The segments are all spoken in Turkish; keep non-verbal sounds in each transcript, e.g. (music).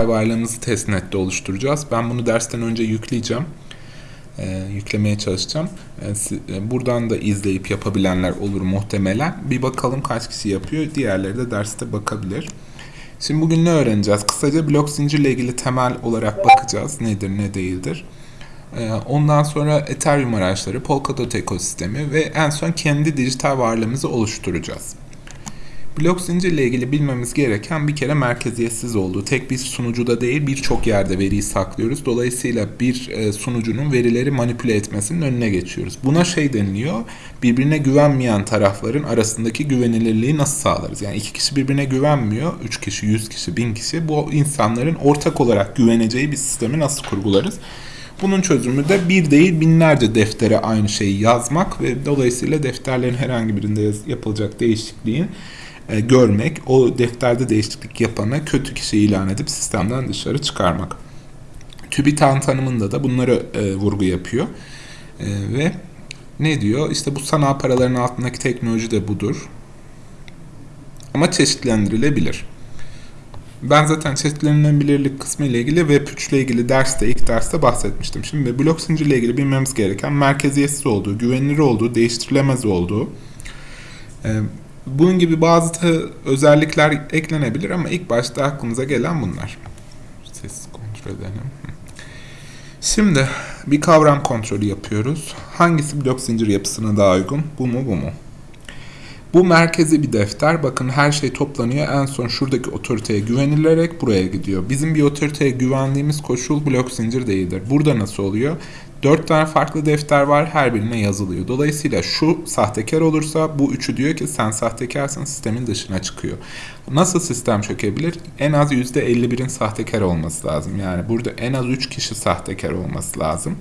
varlığımızı testnet'te oluşturacağız. Ben bunu dersten önce yükleyeceğim. Ee, yüklemeye çalışacağım. Ee, buradan da izleyip yapabilenler olur muhtemelen. Bir bakalım kaç kişi yapıyor. Diğerleri de derste bakabilir. Şimdi bugün ne öğreneceğiz? Kısaca blok zincirle ilgili temel olarak bakacağız. Nedir ne değildir. Ee, ondan sonra Ethereum araçları, Polkadot ekosistemi ve en son kendi dijital varlığımızı oluşturacağız. Blok zincirle ilgili bilmemiz gereken bir kere merkeziyetsiz olduğu. Tek bir sunucuda değil birçok yerde veriyi saklıyoruz. Dolayısıyla bir e, sunucunun verileri manipüle etmesinin önüne geçiyoruz. Buna şey deniliyor. Birbirine güvenmeyen tarafların arasındaki güvenilirliği nasıl sağlarız? Yani iki kişi birbirine güvenmiyor. Üç kişi, yüz kişi, bin kişi. Bu insanların ortak olarak güveneceği bir sistemi nasıl kurgularız? Bunun çözümü de bir değil binlerce deftere aynı şeyi yazmak ve dolayısıyla defterlerin herhangi birinde yapılacak değişikliğin e, görmek, o defterde değişiklik yapana kötü kişi ilan edip sistemden dışarı çıkarmak. TÜBİTAK tanımında da bunları e, vurgu yapıyor. E, ve ne diyor? İşte bu sanal paraların altındaki teknoloji de budur. Ama çeşitlendirilebilir. Ben zaten çeşitlenilebilirlik kısmı ile ilgili Web3 ile ilgili derste, ilk derste bahsetmiştim. Şimdi blok zincir ile ilgili bilmemiz gereken merkeziyetsiz olduğu, güvenilir olduğu, değiştirilemez olduğu, e, bunun gibi bazı özellikler eklenebilir ama ilk başta aklımıza gelen bunlar. Ses kontrol edelim. Şimdi bir kavram kontrolü yapıyoruz. Hangisi blok zincir yapısına daha uygun? Bu mu bu mu? Bu merkezi bir defter. Bakın her şey toplanıyor. En son şuradaki otoriteye güvenilerek buraya gidiyor. Bizim bir otoriteye güvendiğimiz koşul blok zincir değildir. Burada nasıl oluyor? Dört tane farklı defter var. Her birine yazılıyor. Dolayısıyla şu sahtekar olursa bu üçü diyor ki sen sahtekarsın sistemin dışına çıkıyor. Nasıl sistem çökebilir? En az %51'in sahtekar olması lazım. Yani burada en az 3 kişi sahtekar olması lazım.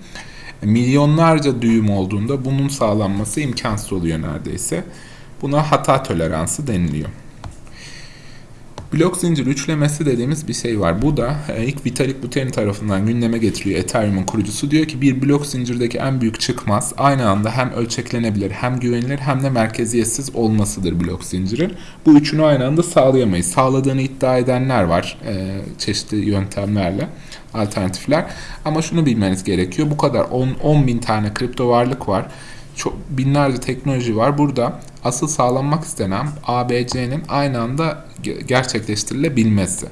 Milyonlarca düğüm olduğunda bunun sağlanması imkansız oluyor neredeyse. Buna hata toleransı deniliyor. Blok zincir üçlemesi dediğimiz bir şey var. Bu da e, ilk Vitalik Buterin tarafından gündeme getiriyor Ethereum'un kurucusu. Diyor ki bir blok zincirdeki en büyük çıkmaz aynı anda hem ölçeklenebilir hem güvenilir hem de merkeziyetsiz olmasıdır blok zincirin. Bu üçünü aynı anda sağlayamayız. Sağladığını iddia edenler var e, çeşitli yöntemlerle alternatifler. Ama şunu bilmeniz gerekiyor. Bu kadar 10, 10 bin tane kripto varlık var çok binlerce teknoloji var. Burada asıl sağlanmak istenen ABC'nin aynı anda gerçekleştirilebilmesi.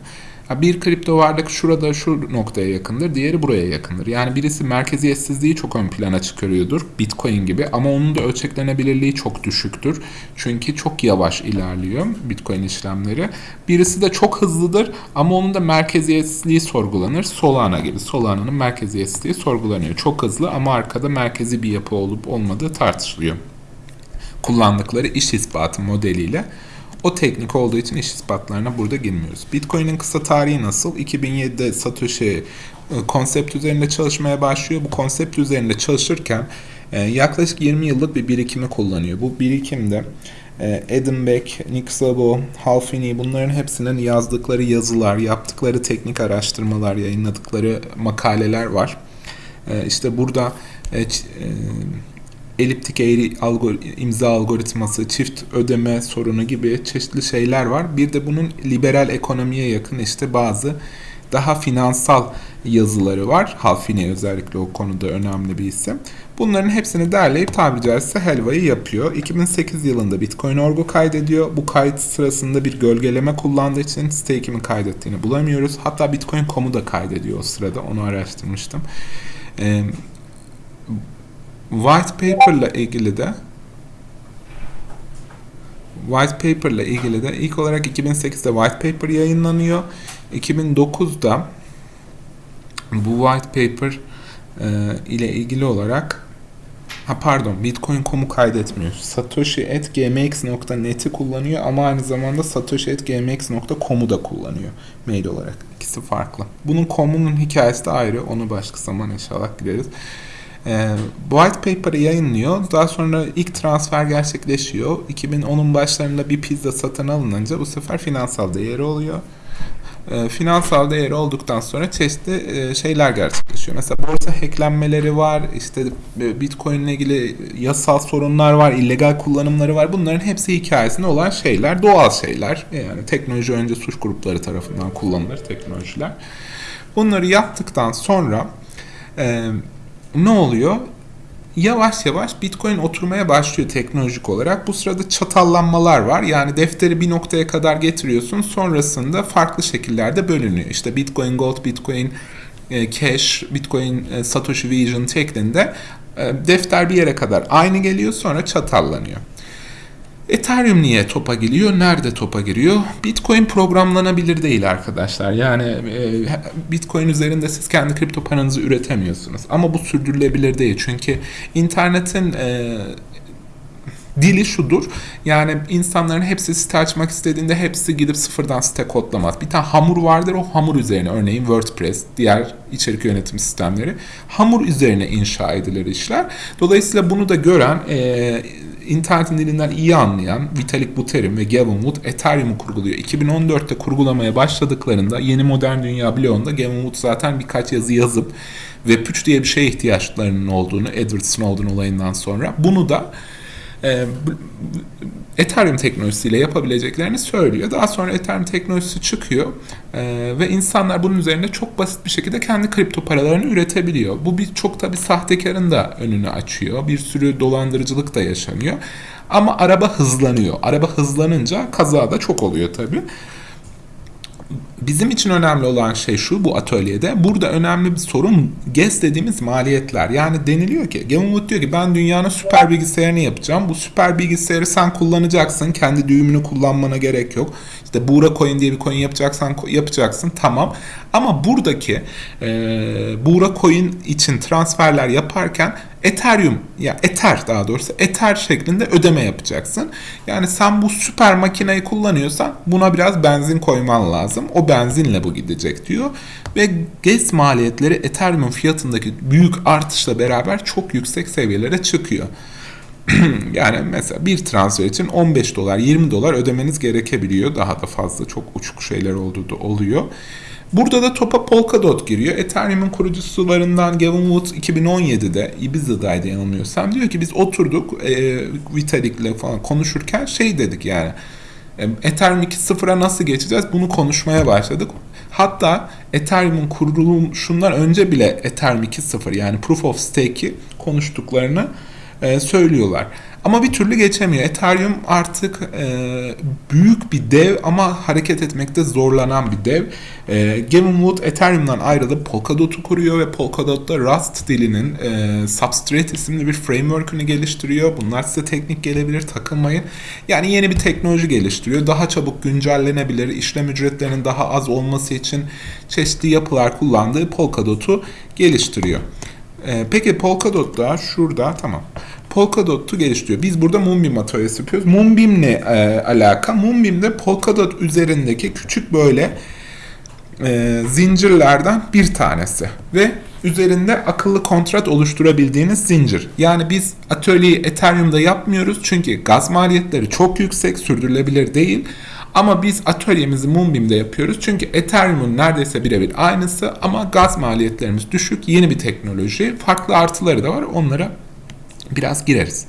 Bir kripto varlık şurada şu noktaya yakındır, diğeri buraya yakındır. Yani birisi merkeziyetsizliği çok ön plana çıkarıyordur, Bitcoin gibi ama onun da ölçeklenebilirliği çok düşüktür. Çünkü çok yavaş ilerliyor Bitcoin işlemleri. Birisi de çok hızlıdır ama onun da merkeziyetsizliği sorgulanır. Solana gibi. Solana'nın merkeziyetsizliği sorgulanıyor. Çok hızlı ama arkada merkezi bir yapı olup olmadığı tartışılıyor. Kullandıkları iş ispatı modeliyle o teknik olduğu için iş ispatlarına burada girmiyoruz. Bitcoin'in kısa tarihi nasıl? 2007'de Satoshi e, konsept üzerinde çalışmaya başlıyor. Bu konsept üzerinde çalışırken e, yaklaşık 20 yıllık bir birikimi kullanıyor. Bu birikimde e, Adam Beck, Nick Szabo, Hal Finney bunların hepsinin yazdıkları yazılar, yaptıkları teknik araştırmalar, yayınladıkları makaleler var. İşte burada eliptik eğri algor imza algoritması, çift ödeme sorunu gibi çeşitli şeyler var. Bir de bunun liberal ekonomiye yakın işte bazı daha finansal yazıları var. Halfine özellikle o konuda önemli bir isim. Bunların hepsini derleyip tabiri caizse helvayı yapıyor. 2008 yılında Bitcoin Orgo kaydediyor. Bu kayıt sırasında bir gölgeleme kullandığı için stake'imin kaydettiğini bulamıyoruz. Hatta Bitcoin.com'u da kaydediyor o sırada. Onu araştırmıştım. Ee, White paper ile ilgili de White paper ile ilgili de ilk olarak 2008'de White Paper yayınlanıyor. 2009'da bu White Paper e, ile ilgili olarak ha pardon Bitcoin.com'u kaydetmiyor. Satoshi.gmx.net'i kullanıyor ama aynı zamanda Satoshi.gmx.com'u da kullanıyor mail olarak. İkisi farklı. Bunun com'unun hikayesi de ayrı. Onu başka zaman inşallah gideriz. E, white Paper'ı yayınlıyor. Daha sonra ilk transfer gerçekleşiyor. 2010'un başlarında bir pizza satın alınınca bu sefer finansal değeri oluyor. e, finansal değeri olduktan sonra çeşitli e, şeyler gerçekleşiyor. Mesela borsa hacklenmeleri var, işte e, Bitcoin ile ilgili yasal sorunlar var, illegal kullanımları var. Bunların hepsi hikayesinde olan şeyler, doğal şeyler. Yani teknoloji önce suç grupları tarafından kullanılır teknolojiler. Bunları yaptıktan sonra e, ne oluyor? Yavaş yavaş Bitcoin oturmaya başlıyor teknolojik olarak. Bu sırada çatallanmalar var. Yani defteri bir noktaya kadar getiriyorsun. Sonrasında farklı şekillerde bölünüyor. İşte Bitcoin Gold, Bitcoin e, Cash, Bitcoin e, Satoshi Vision şeklinde e, defter bir yere kadar aynı geliyor sonra çatallanıyor. Ethereum niye topa giriyor? Nerede topa giriyor? Bitcoin programlanabilir değil arkadaşlar. Yani e, Bitcoin üzerinde siz kendi kripto paranızı üretemiyorsunuz. Ama bu sürdürülebilir değil. Çünkü internetin e, dili şudur. Yani insanların hepsi site açmak istediğinde hepsi gidip sıfırdan site kodlamaz. Bir tane hamur vardır o hamur üzerine örneğin WordPress, diğer içerik yönetim sistemleri hamur üzerine inşa edilir işler. Dolayısıyla bunu da gören e, internetin dilinden iyi anlayan Vitalik Buterin ve Gavin Wood Ethereum'u kurguluyor. 2014'te kurgulamaya başladıklarında yeni modern dünya bloğunda Gavin Wood zaten birkaç yazı yazıp Web3 diye bir şeye ihtiyaçlarının olduğunu Edward Snowden olayından sonra bunu da e, Ethereum teknolojisiyle yapabileceklerini söylüyor. Daha sonra Ethereum teknolojisi çıkıyor e, ve insanlar bunun üzerinde çok basit bir şekilde kendi kripto paralarını üretebiliyor. Bu bir çok tabi sahtekarın da önünü açıyor. Bir sürü dolandırıcılık da yaşanıyor. Ama araba hızlanıyor. Araba hızlanınca kaza da çok oluyor tabi bizim için önemli olan şey şu bu atölyede. Burada önemli bir sorun GES dediğimiz maliyetler. Yani deniliyor ki Gavin diyor ki ben dünyanın süper bilgisayarını yapacağım. Bu süper bilgisayarı sen kullanacaksın. Kendi düğümünü kullanmana gerek yok. İşte Buğra Coin diye bir coin yapacaksan yapacaksın. Tamam. Ama buradaki e, Buğra Coin için transferler yaparken Ethereum ya Ether daha doğrusu Ether şeklinde ödeme yapacaksın. Yani sen bu süper makineyi kullanıyorsan buna biraz benzin koyman lazım. O benzinle bu gidecek diyor. Ve gaz maliyetleri Ethereum fiyatındaki büyük artışla beraber çok yüksek seviyelere çıkıyor. (clears throat) yani mesela bir transfer için 15 dolar 20 dolar ödemeniz gerekebiliyor. Daha da fazla çok uçuk şeyler olduğu da oluyor. Burada da topa Polkadot giriyor. Ethereum'un kurucusularından Gavin Wood 2017'de Ibiza'daydı yanılmıyorsam diyor ki biz oturduk e, Vitalik'le falan konuşurken şey dedik yani e, Ethereum 2.0'a nasıl geçeceğiz bunu konuşmaya başladık. Hatta Ethereum'un kuruluşundan önce bile Ethereum 2.0 yani Proof of Stake'i konuştuklarını e, söylüyorlar. Ama bir türlü geçemiyor. Ethereum artık e, büyük bir dev ama hareket etmekte zorlanan bir dev. E, Gavin Wood Ethereum'dan ayrılıp Polkadot'u kuruyor ve Polkadot'ta Rust dilinin e, Substrate isimli bir framework'ünü geliştiriyor. Bunlar size teknik gelebilir, takılmayın. Yani yeni bir teknoloji geliştiriyor. Daha çabuk güncellenebilir, işlem ücretlerinin daha az olması için çeşitli yapılar kullandığı Polkadot'u geliştiriyor. E, peki Polkadot'ta şurada tamam. Polkadot'u geliştiriyor. Biz burada Moonbeam atölyesi yapıyoruz. Moonbeam ne e, alaka? Moonbeam de Polkadot üzerindeki küçük böyle e, zincirlerden bir tanesi. Ve üzerinde akıllı kontrat oluşturabildiğiniz zincir. Yani biz atölyeyi Ethereum'da yapmıyoruz çünkü gaz maliyetleri çok yüksek, sürdürülebilir değil. Ama biz atölyemizi Moonbeam'de yapıyoruz. Çünkü Ethereum'un neredeyse birebir aynısı ama gaz maliyetlerimiz düşük. Yeni bir teknoloji. Farklı artıları da var. Onlara biraz gireriz.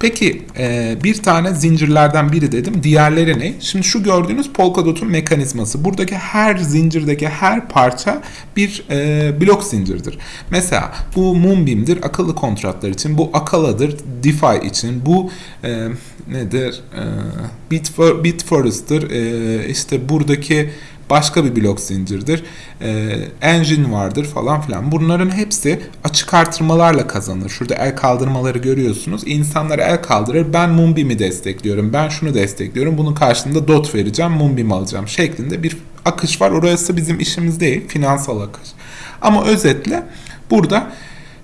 Peki e, bir tane zincirlerden biri dedim. Diğerleri ne? Şimdi şu gördüğünüz Polkadot'un mekanizması. Buradaki her zincirdeki her parça bir e, blok zincirdir. Mesela bu Moonbeam'dir akıllı kontratlar için. Bu Akala'dır DeFi için. Bu e, nedir? E, Bitfor, Bitforest'tır. E, işte buradaki başka bir blok zincirdir. E, engine vardır falan filan. Bunların hepsi açık artırmalarla kazanır. Şurada el kaldırmaları görüyorsunuz. İnsanlar el kaldırır. Ben Moonbeam'i destekliyorum. Ben şunu destekliyorum. Bunun karşılığında DOT vereceğim. Moonbeam alacağım şeklinde bir akış var. Orası bizim işimiz değil. Finansal akış. Ama özetle burada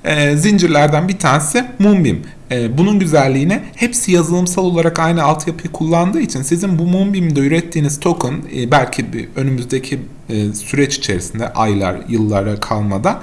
e, zincirlerden bir tanesi Moonbeam. E, bunun güzelliğine hepsi yazılımsal olarak aynı altyapıyı kullandığı için sizin bu Moonbeam'de ürettiğiniz token e, belki bir önümüzdeki e, süreç içerisinde aylar, yıllara kalmadan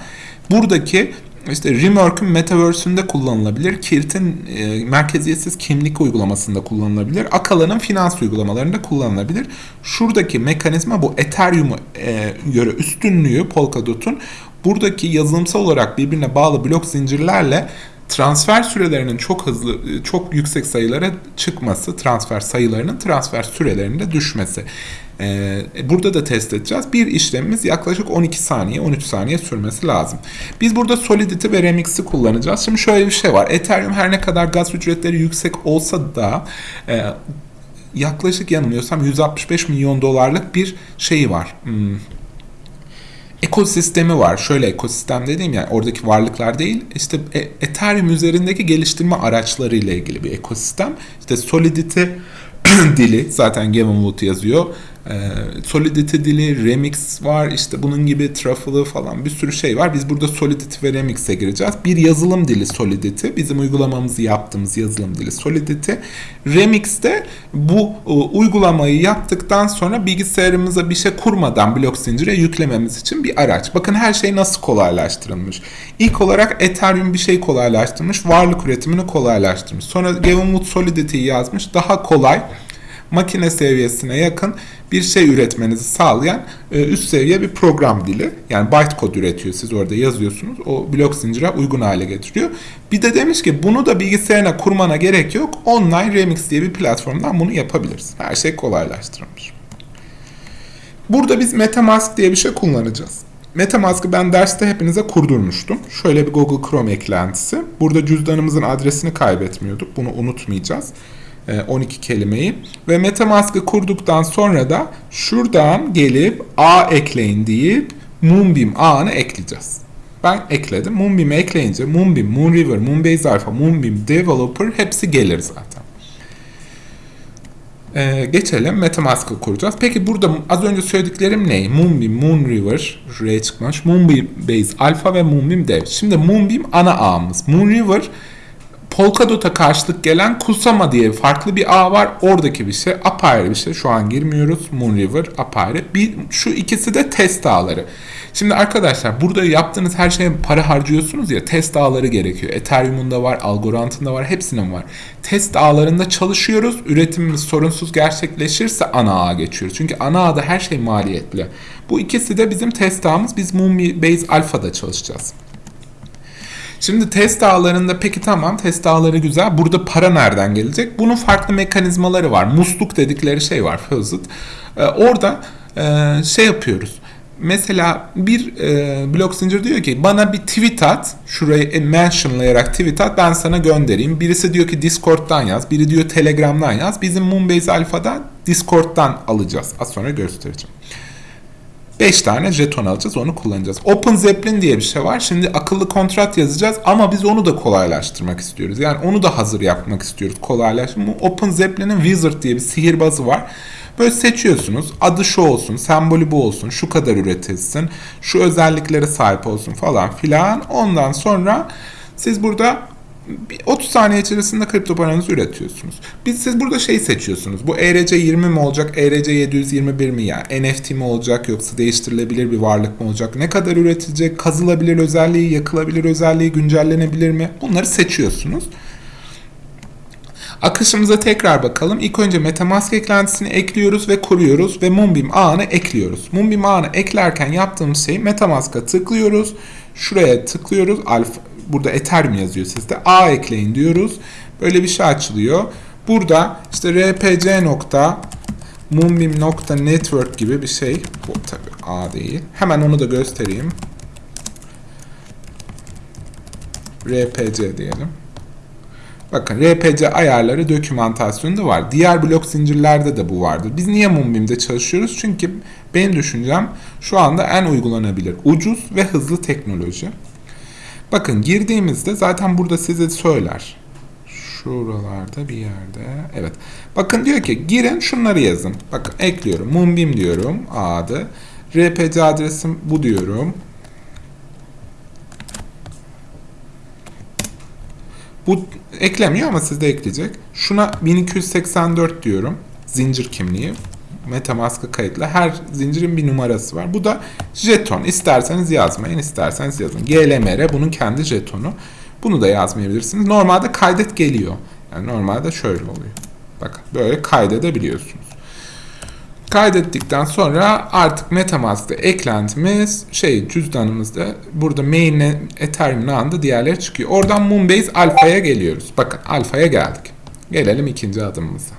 buradaki işte Rework'ün Metaverse'ünde kullanılabilir. Kirt'in e, merkeziyetsiz kimlik uygulamasında kullanılabilir. Akala'nın finans uygulamalarında kullanılabilir. Şuradaki mekanizma bu Ethereum'a e, göre üstünlüğü Polkadot'un buradaki yazılımsal olarak birbirine bağlı blok zincirlerle transfer sürelerinin çok hızlı, çok yüksek sayılara çıkması, transfer sayılarının transfer sürelerinde düşmesi. Ee, burada da test edeceğiz. Bir işlemimiz yaklaşık 12 saniye, 13 saniye sürmesi lazım. Biz burada Solidity ve Remix'i kullanacağız. Şimdi şöyle bir şey var. Ethereum her ne kadar gaz ücretleri yüksek olsa da e, yaklaşık yanılmıyorsam 165 milyon dolarlık bir şeyi var. Hmm ekosistemi var. Şöyle ekosistem dediğim yani oradaki varlıklar değil işte e, Ethereum üzerindeki geliştirme araçları ile ilgili bir ekosistem. İşte Solidity (clears throat) dili zaten Gavin Wood yazıyor. Ee, Solidity dili, Remix var işte bunun gibi Truffle'ı falan bir sürü şey var. Biz burada Solidity ve Remix'e gireceğiz. Bir yazılım dili Solidity. Bizim uygulamamızı yaptığımız yazılım dili Solidity. Remix'te bu e, uygulamayı yaptıktan sonra bilgisayarımıza bir şey kurmadan blok zincire yüklememiz için bir araç. Bakın her şey nasıl kolaylaştırılmış. İlk olarak Ethereum bir şey kolaylaştırmış. Varlık üretimini kolaylaştırmış. Sonra Gavin Wood Solidity'yi yazmış. Daha kolay makine seviyesine yakın bir şey üretmenizi sağlayan e, üst seviye bir program dili. Yani bytecode üretiyor. Siz orada yazıyorsunuz. O blok zincire uygun hale getiriyor. Bir de demiş ki bunu da bilgisayarına kurmana gerek yok. Online Remix diye bir platformdan bunu yapabiliriz. Her şey kolaylaştırılmış. Burada biz MetaMask diye bir şey kullanacağız. MetaMask'ı ben derste hepinize kurdurmuştum. Şöyle bir Google Chrome eklentisi. Burada cüzdanımızın adresini kaybetmiyorduk. Bunu unutmayacağız. 12 e, kelimeyi ve MetaMask'ı kurduktan sonra da şuradan gelip A ekleyin deyip Moonbeam A'nı ekleyeceğiz. Ben ekledim. Moonbeam'i ekleyince Moonbeam, Moonriver, Moonbase Alpha, Moonbeam Developer hepsi gelir zaten. Ee, geçelim MetaMask'ı kuracağız. Peki burada az önce söylediklerim ne? Moonbeam, Moonriver, R çıkmış. Moonbeam Base Alpha ve Moonbeam Dev. Şimdi Moonbeam ana ağımız. Moonriver Polkadot'a karşılık gelen Kusama diye farklı bir ağ var. Oradaki bir şey apayrı bir şey. Şu an girmiyoruz. Moonriver apayrı. Bir, şu ikisi de test ağları. Şimdi arkadaşlar burada yaptığınız her şeye para harcıyorsunuz ya test ağları gerekiyor. Ethereum'un da var, Algorand'ın da var, hepsinin var. Test ağlarında çalışıyoruz. Üretimimiz sorunsuz gerçekleşirse ana ağa geçiyoruz. Çünkü ana ağda her şey maliyetli. Bu ikisi de bizim test ağımız. Biz Moonbase Alpha'da çalışacağız. Şimdi test ağlarında peki tamam test ağları güzel. Burada para nereden gelecek? Bunun farklı mekanizmaları var. Musluk dedikleri şey var Fuzit. Ee, orada e, şey yapıyoruz. Mesela bir e, blok zincir diyor ki bana bir tweet at. Şurayı mentionlayarak tweet at ben sana göndereyim. Birisi diyor ki Discord'dan yaz. Biri diyor Telegram'dan yaz. Bizim Moonbase Alpha'da Discord'dan alacağız. Az sonra göstereceğim. 5 tane jeton alacağız onu kullanacağız. Open Zeppelin diye bir şey var. Şimdi akıllı kontrat yazacağız ama biz onu da kolaylaştırmak istiyoruz. Yani onu da hazır yapmak istiyoruz kolaylaştırmak. Open Zeppelin'in Wizard diye bir sihirbazı var. Böyle seçiyorsunuz. Adı şu olsun, sembolü bu olsun, şu kadar üretilsin, şu özelliklere sahip olsun falan filan. Ondan sonra siz burada 30 saniye içerisinde kripto paranızı üretiyorsunuz. Biz siz burada şey seçiyorsunuz. Bu ERC20 mi olacak, ERC721 mi yani? NFT mi olacak yoksa değiştirilebilir bir varlık mı olacak? Ne kadar üretilecek? Kazılabilir özelliği, yakılabilir özelliği, güncellenebilir mi? Bunları seçiyorsunuz. Akışımıza tekrar bakalım. İlk önce MetaMask eklentisini ekliyoruz ve kuruyoruz ve Moonbeam ağını ekliyoruz. Moonbeam ağını eklerken yaptığımız şey MetaMask'a tıklıyoruz. Şuraya tıklıyoruz. Alfa, burada Ethereum yazıyor sizde. A ekleyin diyoruz. Böyle bir şey açılıyor. Burada işte rpc nokta moonbeam nokta network gibi bir şey. Bu tabi A değil. Hemen onu da göstereyim. rpc diyelim. Bakın RPC ayarları dokümantasyonunda var. Diğer blok zincirlerde de bu vardır. Biz niye Moonbeam'de çalışıyoruz? Çünkü benim düşüncem şu anda en uygulanabilir, ucuz ve hızlı teknoloji. Bakın girdiğimizde zaten burada size söyler. Şuralarda bir yerde. Evet. Bakın diyor ki girin şunları yazın. Bakın ekliyorum. Moonbeam diyorum. Adı. RPC adresim bu diyorum. Bu eklemiyor ama sizde ekleyecek. Şuna 1284 diyorum. Zincir kimliği. Metamask'a kayıtlı. Her zincirin bir numarası var. Bu da jeton. İsterseniz yazmayın, isterseniz yazın. GLMR bunun kendi jetonu. Bunu da yazmayabilirsiniz. Normalde kaydet geliyor. Yani normalde şöyle oluyor. Bakın böyle kaydedebiliyorsunuz. Kaydettikten sonra artık Metamask'ta eklentimiz şey cüzdanımızda burada main Ethereum'un anda diğerleri çıkıyor. Oradan Moonbase Alpha'ya geliyoruz. Bakın Alpha'ya geldik. Gelelim ikinci adımımıza.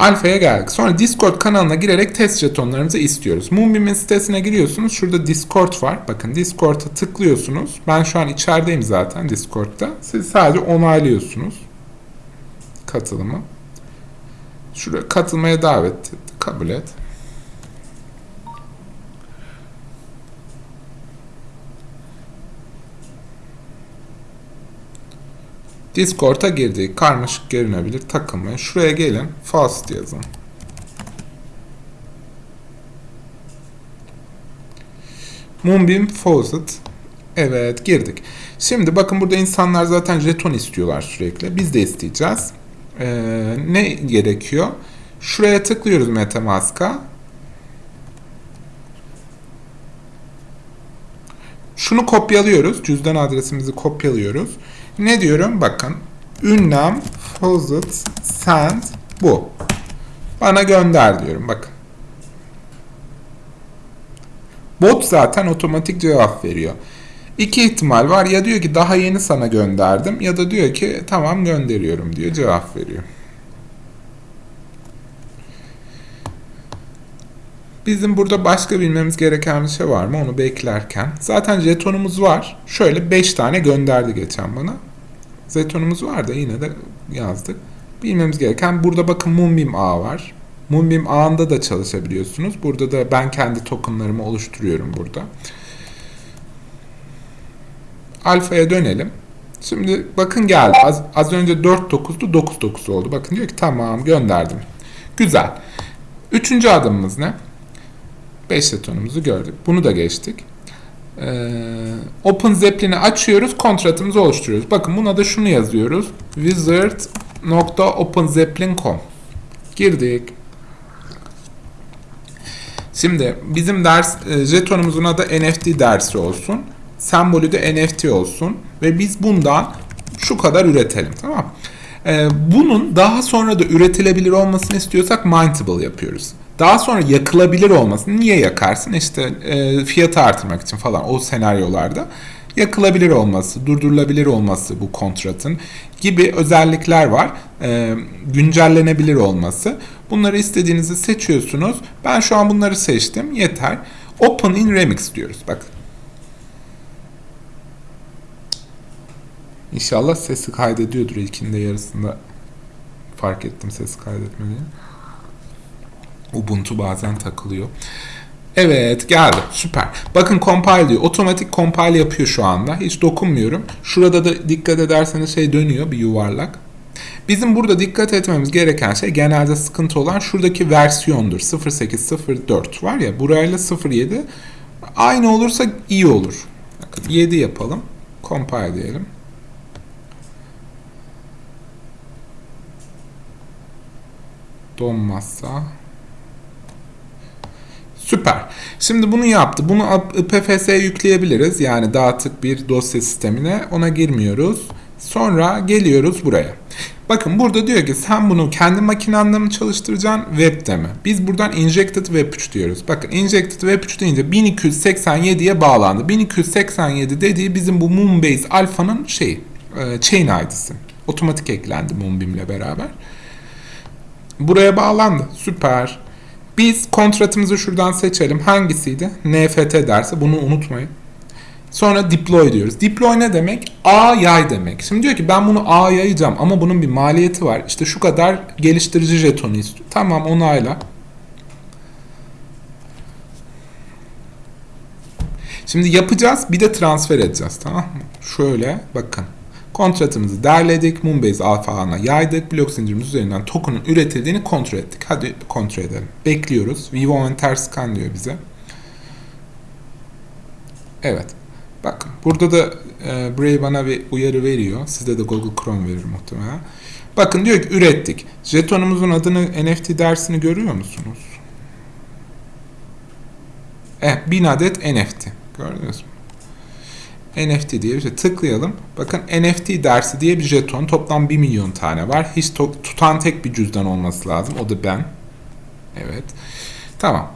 Alfa'ya geldik. Sonra Discord kanalına girerek test jetonlarımızı istiyoruz. Moonbeam'in sitesine giriyorsunuz. Şurada Discord var. Bakın Discord'a tıklıyorsunuz. Ben şu an içerideyim zaten Discord'da. Siz sadece onaylıyorsunuz katılımı. Şuraya katılmaya davet et. Kabul et. Discord'a girdik. Karmaşık görünebilir. Takılmayın. Şuraya gelin. Fast yazın. Moonbeam Faucet. Evet girdik. Şimdi bakın burada insanlar zaten jeton istiyorlar sürekli. Biz de isteyeceğiz. Ee, ne gerekiyor? Şuraya tıklıyoruz Metamask'a. Şunu kopyalıyoruz. Cüzdan adresimizi kopyalıyoruz. Ne diyorum? Bakın. Ünlem faucet send bu. Bana gönder diyorum. Bakın. Bot zaten otomatik cevap veriyor. İki ihtimal var. Ya diyor ki daha yeni sana gönderdim ya da diyor ki tamam gönderiyorum diyor cevap veriyor. Bizim burada başka bilmemiz gereken bir şey var mı onu beklerken. Zaten jetonumuz var. Şöyle 5 tane gönderdi geçen bana. Jetonumuz var da yine de yazdık. Bilmemiz gereken burada bakın Moonbeam ağı var. Moonbeam ağında da çalışabiliyorsunuz. Burada da ben kendi tokenlarımı oluşturuyorum burada. Alfa'ya dönelim. Şimdi bakın geldi. Az, az önce 4.9'du 9.9 oldu. Bakın diyor ki tamam gönderdim. Güzel. Üçüncü adımımız ne? 5 jetonumuzu gördük. Bunu da geçtik. Ee, Open Zeppelin'i açıyoruz. Kontratımızı oluşturuyoruz. Bakın buna da şunu yazıyoruz. wizard.openzeppelin.com Girdik. Şimdi bizim ders e, jetonumuzun adı NFT dersi olsun. Sembolü de NFT olsun. Ve biz bundan şu kadar üretelim. Tamam ee, Bunun daha sonra da üretilebilir olmasını istiyorsak mintable yapıyoruz. Daha sonra yakılabilir olmasını niye yakarsın? İşte e, fiyatı artırmak için falan o senaryolarda yakılabilir olması, durdurulabilir olması bu kontratın gibi özellikler var. E, güncellenebilir olması. Bunları istediğinizi seçiyorsunuz. Ben şu an bunları seçtim. Yeter. Open in Remix diyoruz. Bak. İnşallah sesi kaydediyordur ilkinde yarısında. Fark ettim sesi kaydetmediğini. Ubuntu bazen takılıyor. Evet geldi. Süper. Bakın compile diyor. Otomatik compile yapıyor şu anda. Hiç dokunmuyorum. Şurada da dikkat ederseniz şey dönüyor bir yuvarlak. Bizim burada dikkat etmemiz gereken şey genelde sıkıntı olan şuradaki versiyondur. 0804 var ya burayla 07 aynı olursa iyi olur. Bakın 7 yapalım. Compile diyelim. Donmazsa Süper. Şimdi bunu yaptı. Bunu IPFS'ye yükleyebiliriz. Yani dağıtık bir dosya sistemine. Ona girmiyoruz. Sonra geliyoruz buraya. Bakın burada diyor ki sen bunu kendi makinanda mı çalıştıracaksın webde mi? Biz buradan injected web 3 diyoruz. Bakın injected web 3 deyince 1287'ye bağlandı. 1287 dediği bizim bu Moonbase Alpha'nın şeyi, e, chain ID'si. Otomatik eklendi Moonbeam ile beraber. Buraya bağlandı. Süper. Biz kontratımızı şuradan seçelim. Hangisiydi? NFT derse bunu unutmayın. Sonra deploy diyoruz. Deploy ne demek? A yay demek. Şimdi diyor ki ben bunu A yayacağım ama bunun bir maliyeti var. İşte şu kadar geliştirici jetonu istiyor. Tamam onayla. Şimdi yapacağız bir de transfer edeceğiz tamam mı? Şöyle bakın. Kontratımızı derledik. Moonbase alfa yaydık. Blok zincirimiz üzerinden token'ın üretildiğini kontrol ettik. Hadi kontrol edelim. Bekliyoruz. Vivo Enter Scan diyor bize. Evet. Bakın burada da e, Brave bana bir uyarı veriyor. Sizde de Google Chrome verir muhtemelen. Bakın diyor ki ürettik. Jetonumuzun adını NFT dersini görüyor musunuz? Evet 1000 adet NFT. Gördünüz mü? NFT diye bir şey. Tıklayalım. Bakın NFT dersi diye bir jeton. Toplam 1 milyon tane var. Hiç tutan tek bir cüzdan olması lazım. O da ben. Evet. Tamam.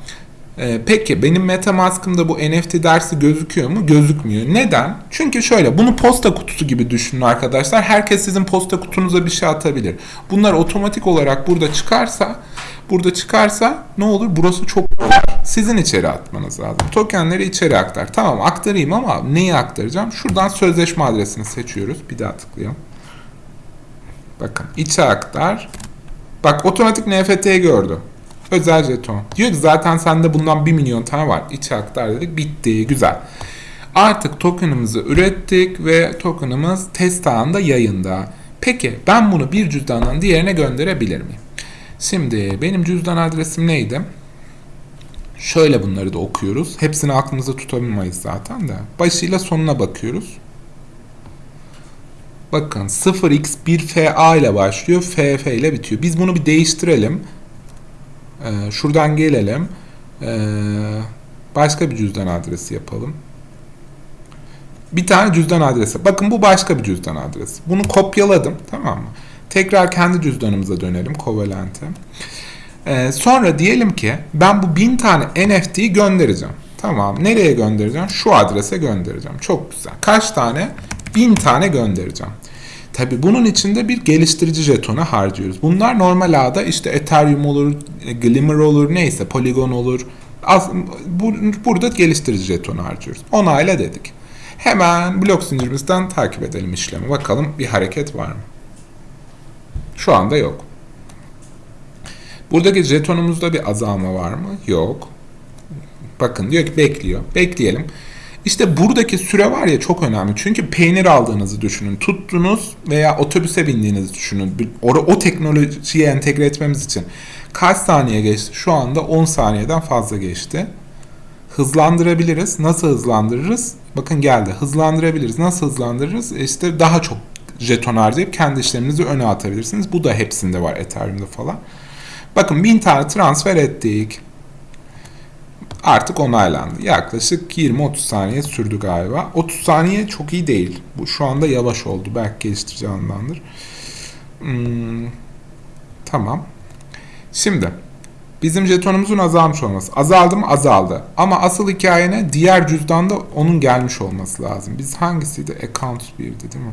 Ee, peki benim Metamask'ımda bu NFT dersi gözüküyor mu? Gözükmüyor. Neden? Çünkü şöyle bunu posta kutusu gibi düşünün arkadaşlar. Herkes sizin posta kutunuza bir şey atabilir. Bunlar otomatik olarak burada çıkarsa burada çıkarsa ne olur? Burası çok. Sizin içeri atmanız lazım. Tokenleri içeri aktar. Tamam aktarayım ama neyi aktaracağım? Şuradan sözleşme adresini seçiyoruz. Bir daha tıklayalım. Bakın içe aktar. Bak otomatik NFT'yi gördü. Özel jeton. Diyor ki zaten sende bundan 1 milyon tane var. İçe aktar dedik. Bitti. Güzel. Artık tokenımızı ürettik ve tokenımız test ağında yayında. Peki ben bunu bir cüzdandan diğerine gönderebilir miyim? Şimdi benim cüzdan adresim neydi? Şöyle bunları da okuyoruz. Hepsini aklımızda tutabilmeyiz zaten de. Başıyla sonuna bakıyoruz. Bakın 0x1fa ile başlıyor, ff ile bitiyor. Biz bunu bir değiştirelim. Ee, şuradan gelelim. Ee, başka bir cüzdan adresi yapalım. Bir tane cüzdan adresi. Bakın bu başka bir cüzdan adresi. Bunu kopyaladım. Tamam mı? Tekrar kendi cüzdanımıza dönelim. Covalent'e. Ee, sonra diyelim ki ben bu bin tane NFT'yi göndereceğim. Tamam. Nereye göndereceğim? Şu adrese göndereceğim. Çok güzel. Kaç tane? Bin tane göndereceğim. Tabi bunun içinde bir geliştirici jetonu harcıyoruz. Bunlar normal ağda işte Ethereum olur, Glimmer olur, neyse Polygon olur. Az, bu, burada geliştirici jetonu harcıyoruz. Onayla dedik. Hemen blok zincirimizden takip edelim işlemi. Bakalım bir hareket var mı? Şu anda yok. Buradaki jetonumuzda bir azalma var mı? Yok. Bakın diyor ki bekliyor. Bekleyelim. İşte buradaki süre var ya çok önemli. Çünkü peynir aldığınızı düşünün. Tuttunuz veya otobüse bindiğinizi düşünün. O, o teknolojiye entegre etmemiz için kaç saniye geçti? Şu anda 10 saniyeden fazla geçti. Hızlandırabiliriz. Nasıl hızlandırırız? Bakın geldi. Hızlandırabiliriz. Nasıl hızlandırırız? İşte daha çok jeton harcayıp kendi işleminizi öne atabilirsiniz. Bu da hepsinde var Ethereum'da falan. Bakın 1000 tane transfer ettik. Artık onaylandı. Yaklaşık 20-30 saniye sürdü galiba. 30 saniye çok iyi değil. Bu şu anda yavaş oldu. Belki geliştirici. Hmm, tamam. Şimdi bizim jetonumuzun azalmış olması. Azaldı mı? Azaldı. Ama asıl hikayene diğer cüzdanda onun gelmiş olması lazım. Biz hangisiydi? Account 1'di değil mi?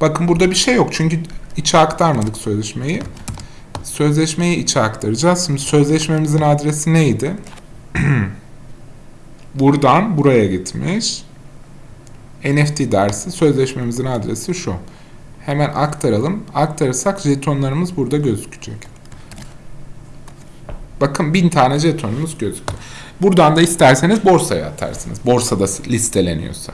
Bakın burada bir şey yok. Çünkü içe aktarmadık sözleşmeyi. Sözleşmeyi içe aktaracağız. Şimdi sözleşmemizin adresi neydi? (clears throat) Buradan buraya gitmiş. NFT dersi sözleşmemizin adresi şu. Hemen aktaralım. Aktarırsak jetonlarımız burada gözükecek. Bakın bin tane jetonumuz gözüktü. Buradan da isterseniz borsaya atarsınız. Borsada listeleniyorsa.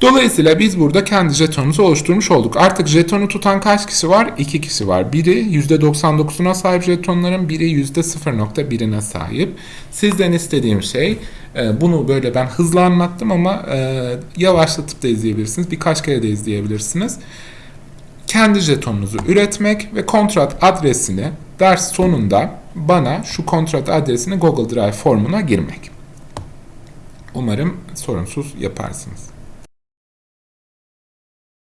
Dolayısıyla biz burada kendi jetonumuzu oluşturmuş olduk. Artık jetonu tutan kaç kişi var? 2 kişi var. Biri %99'una sahip jetonların, biri %0.1'ine sahip. Sizden istediğim şey, e, bunu böyle ben hızlı anlattım ama e, yavaşlatıp da izleyebilirsiniz. Birkaç kere de izleyebilirsiniz. Kendi jetonunuzu üretmek ve kontrat adresini ders sonunda bana şu kontrat adresini Google Drive formuna girmek. Umarım sorunsuz yaparsınız.